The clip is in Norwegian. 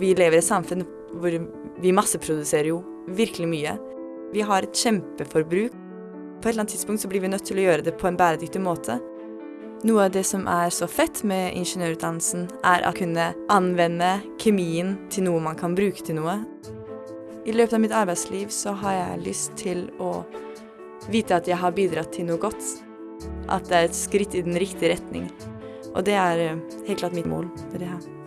Vi lever i et samfunn hvor vi masseproduserer jo virkelig mye. Vi har et kjempeforbruk. På et eller annet tidspunkt så blir vi nødt til å gjøre det på en bæredyktig måte. Noe av det som er så fett med ingeniørutdannelsen, er å kunne anvende kjemien til noe man kan bruke til noe. I løpet av mitt arbeidsliv så har jeg lyst til å vite at jeg har bidratt til noe godt. At det er et skritt i den riktige retning. Og det er eh, helt klart mitt mål med det her.